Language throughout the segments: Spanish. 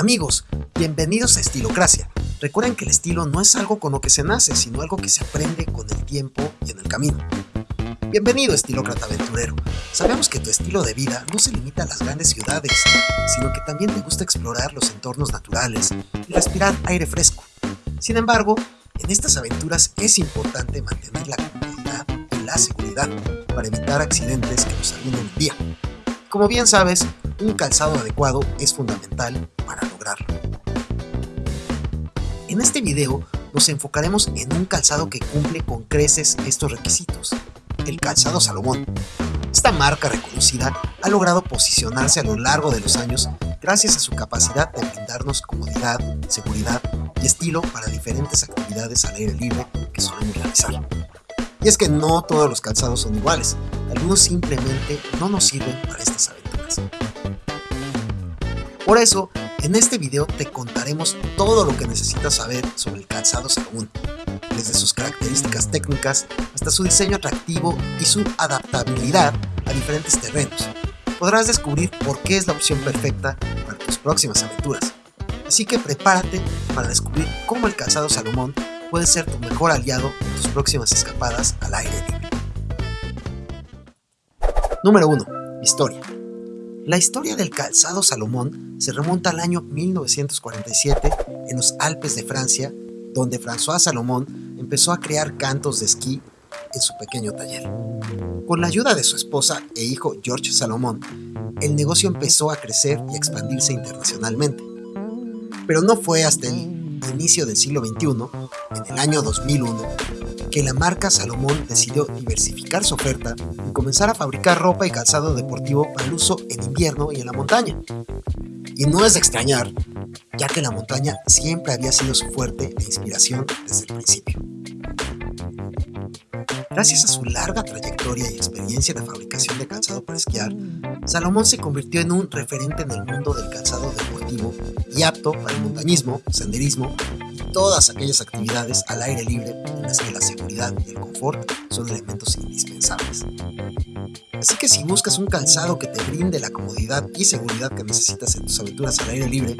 Amigos, bienvenidos a Estilocracia. Recuerden que el estilo no es algo con lo que se nace, sino algo que se aprende con el tiempo y en el camino. Bienvenido, estilócrata aventurero. Sabemos que tu estilo de vida no se limita a las grandes ciudades, sino que también te gusta explorar los entornos naturales y respirar aire fresco. Sin embargo, en estas aventuras es importante mantener la comodidad y la seguridad para evitar accidentes que nos arruinen el día. Como bien sabes, un calzado adecuado es fundamental. En este video nos enfocaremos en un calzado que cumple con creces estos requisitos, el calzado Salomón. Esta marca reconocida ha logrado posicionarse a lo largo de los años gracias a su capacidad de brindarnos comodidad, seguridad y estilo para diferentes actividades al aire libre que solemos realizar. Y es que no todos los calzados son iguales, algunos simplemente no nos sirven para estas aventuras. Por eso, en este video te contaremos todo lo que necesitas saber sobre el calzado Salomón, desde sus características técnicas hasta su diseño atractivo y su adaptabilidad a diferentes terrenos. Podrás descubrir por qué es la opción perfecta para tus próximas aventuras. Así que prepárate para descubrir cómo el calzado Salomón puede ser tu mejor aliado en tus próximas escapadas al aire libre. Número 1. Historia. La historia del calzado Salomón se remonta al año 1947 en los Alpes de Francia, donde François Salomón empezó a crear cantos de esquí en su pequeño taller. Con la ayuda de su esposa e hijo George Salomón, el negocio empezó a crecer y expandirse internacionalmente. Pero no fue hasta el inicio del siglo XXI, en el año 2001, que la marca Salomón decidió diversificar su oferta y comenzar a fabricar ropa y calzado deportivo para el uso en invierno y en la montaña. Y no es de extrañar, ya que la montaña siempre había sido su fuerte e inspiración desde el principio. Gracias a su larga trayectoria y experiencia en la fabricación de calzado para esquiar, Salomón se convirtió en un referente en el mundo del calzado deportivo y apto para el montañismo, senderismo todas aquellas actividades al aire libre en las que la seguridad y el confort son elementos indispensables. Así que si buscas un calzado que te brinde la comodidad y seguridad que necesitas en tus aventuras al aire libre,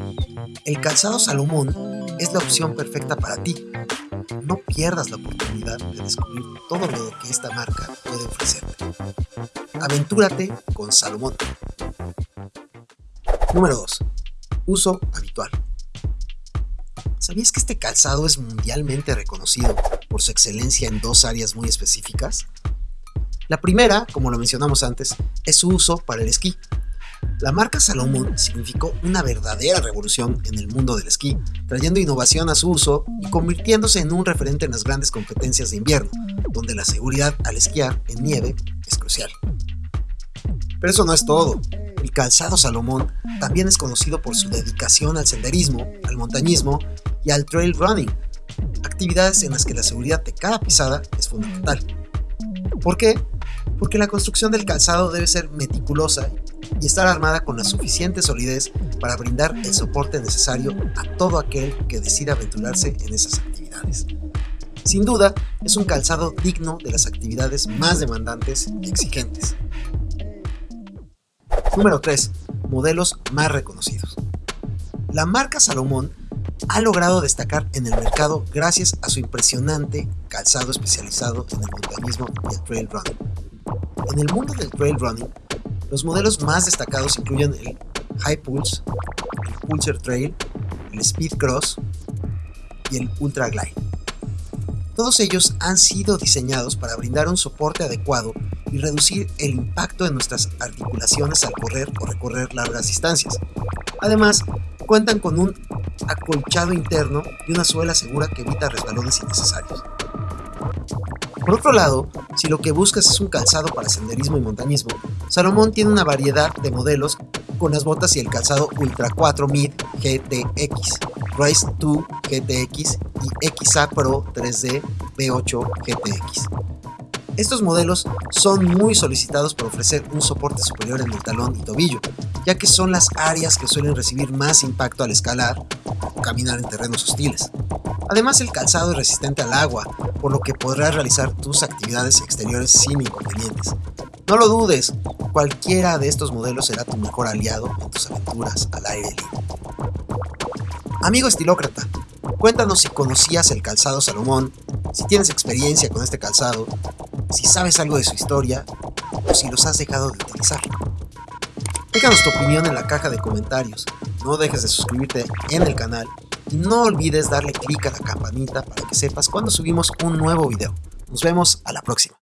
el calzado Salomón es la opción perfecta para ti. No pierdas la oportunidad de descubrir todo lo que esta marca puede ofrecerte. Aventúrate con Salomón. Número 2. Uso. ¿Sabías que este calzado es mundialmente reconocido por su excelencia en dos áreas muy específicas? La primera, como lo mencionamos antes, es su uso para el esquí. La marca Salomon significó una verdadera revolución en el mundo del esquí, trayendo innovación a su uso y convirtiéndose en un referente en las grandes competencias de invierno, donde la seguridad al esquiar en nieve es crucial. Pero eso no es todo. El calzado Salomón también es conocido por su dedicación al senderismo, al montañismo y al trail running, actividades en las que la seguridad de cada pisada es fundamental. ¿Por qué? Porque la construcción del calzado debe ser meticulosa y estar armada con la suficiente solidez para brindar el soporte necesario a todo aquel que decida aventurarse en esas actividades. Sin duda, es un calzado digno de las actividades más demandantes y exigentes. Número 3. Modelos más reconocidos. La marca Salomón ha logrado destacar en el mercado gracias a su impresionante calzado especializado en el montañismo y el trail running. En el mundo del trail running, los modelos más destacados incluyen el High Pulse, el Pulsar Trail, el Speed Cross y el Ultra Glide. Todos ellos han sido diseñados para brindar un soporte adecuado y reducir el impacto de nuestras articulaciones al correr o recorrer largas distancias. Además, cuentan con un acolchado interno y una suela segura que evita resbalones innecesarios. Por otro lado, si lo que buscas es un calzado para senderismo y montañismo, Salomón tiene una variedad de modelos con las botas y el calzado Ultra 4 Mid GTX, Rise 2 GTX y XA Pro 3D B8 GTX. Estos modelos son muy solicitados por ofrecer un soporte superior en el talón y tobillo, ya que son las áreas que suelen recibir más impacto al escalar o caminar en terrenos hostiles. Además el calzado es resistente al agua, por lo que podrás realizar tus actividades exteriores sin inconvenientes. No lo dudes, cualquiera de estos modelos será tu mejor aliado en tus aventuras al aire libre. Amigo estilócrata, cuéntanos si conocías el calzado Salomón, si tienes experiencia con este calzado, si sabes algo de su historia o si los has dejado de utilizar. Déjanos tu opinión en la caja de comentarios, no dejes de suscribirte en el canal y no olvides darle clic a la campanita para que sepas cuando subimos un nuevo video. Nos vemos a la próxima.